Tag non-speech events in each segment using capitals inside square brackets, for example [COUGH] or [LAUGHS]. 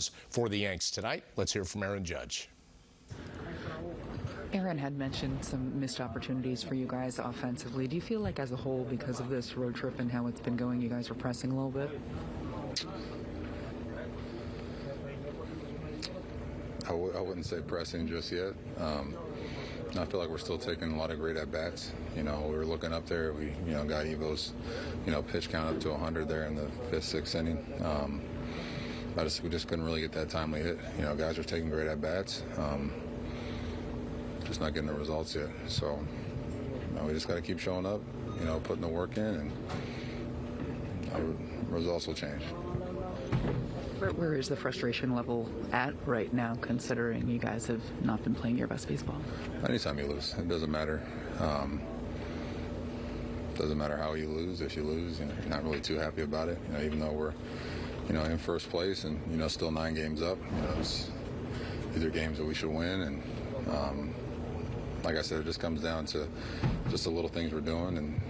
runs for the Yanks tonight. Let's hear from Aaron Judge. Aaron had mentioned some missed opportunities for you guys offensively. Do you feel like, as a whole, because of this road trip and how it's been going, you guys are pressing a little bit? I w- I wouldn't say pressing just yet. Um, I feel like we're still taking a lot of great at bats. You know, we were looking up there. We, you know, got Evo's, you know, pitch count up to 100 there in the fifth, sixth inning. Um, I just, we just couldn't really get that timely hit. You know, guys are taking great at bats. Um, just not getting the results yet. So, you know, we just got to keep showing up. You know, putting the work in, and uh, results will change. Where, where is the frustration level at right now, considering you guys have not been playing your best baseball? Anytime you lose, it doesn't matter. Um, doesn't matter how you lose. If you lose, you know, you're not really too happy about it. You know, even though we're, you know, in first place and you know still nine games up. You know, it's, these are games that we should win, and um, like I said, it just comes down to just the little things we're doing, and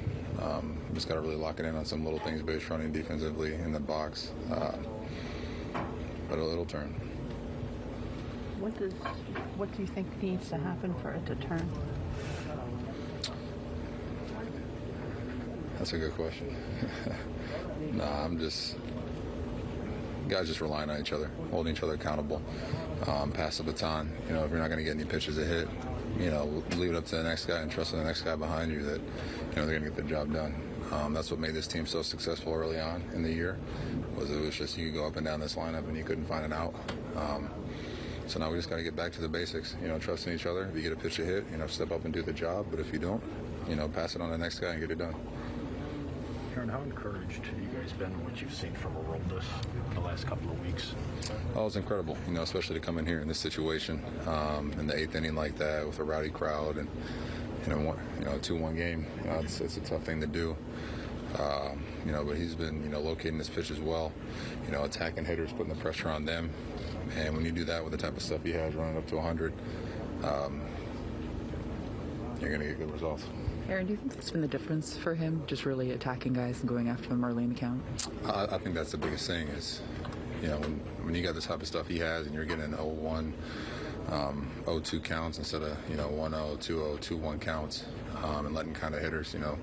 um, just got to really lock it in on some little things, base running defensively in the box. Uh, but it'll turn. What does what do you think needs to happen for it to turn? That's a good question. [LAUGHS] nah, I'm just guys just relying on each other, holding each other accountable, um, pass the baton. You know, if you're not going to get any pitches to hit, you know, leave it up to the next guy and trust in the next guy behind you that you know they're going to get the job done. Um, that's what made this team so successful early on in the year. Was it was just you go up and down this lineup and you couldn't find an out. Um, so now we just got to get back to the basics. You know, trusting each other. If you get a pitch to hit, you know, step up and do the job. But if you don't, you know, pass it on to the next guy and get it done. Aaron, how encouraged have you guys been in what you've seen from Aroldis last couple of weeks? Oh, it's incredible, you know, especially to come in here in this situation um, in the eighth inning like that with a rowdy crowd and you know, one, you know, two-one game. You know, it's, it's a tough thing to do. Um, you know, but he's been, you know, locating his pitch as well. You know, attacking hitters, putting the pressure on them. And when you do that with the type of stuff he has, running up to 100, um, you're going to get good results. Aaron, do you think that's been the difference for him, just really attacking guys and going after them early in the count? I, I think that's the biggest thing is, you know, when, when you got the type of stuff he has and you're getting 0-1, um, 0-2 counts instead of, you know, 1-0, 2-0, 2-1 counts, um, and letting kind of hitters, you know,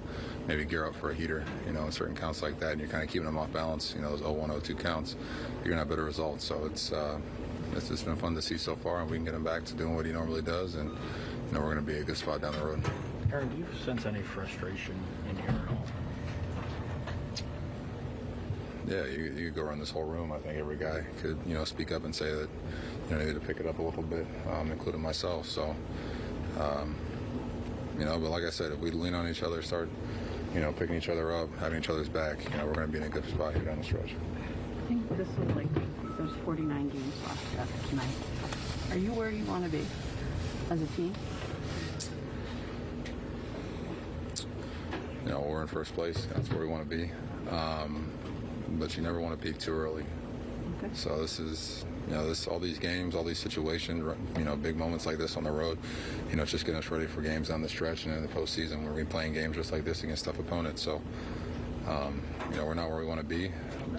maybe gear up for a heater, you know, in certain counts like that, and you're kind of keeping them off balance, you know, those 0-1, 0-2 counts, you're going to have better results. So it's, uh, it's just been fun to see so far, and we can get him back to doing what he normally does, and, you know, we're going to be a good spot down the road. Aaron, do you sense any frustration in here at all? Yeah, you, you could go around this whole room. I think every guy could, you know, speak up and say that, you know, they need to pick it up a little bit, um, including myself. So, um, you know, but like I said, if we lean on each other, start, you know, picking each other up, having each other's back, you know, we're going to be in a good spot here down the stretch. I think this was like there's 49 games left after tonight. Are you where you want to be as a team? You know, we're in first place. That's where we want to be. Um, but you never want to peak too early. Okay. So this is, you know, this all these games, all these situations, you know, big moments like this on the road. You know, it's just getting us ready for games down the stretch and in the postseason. Where we're playing games just like this against tough opponents. So, um, you know, we're not where we want to be. But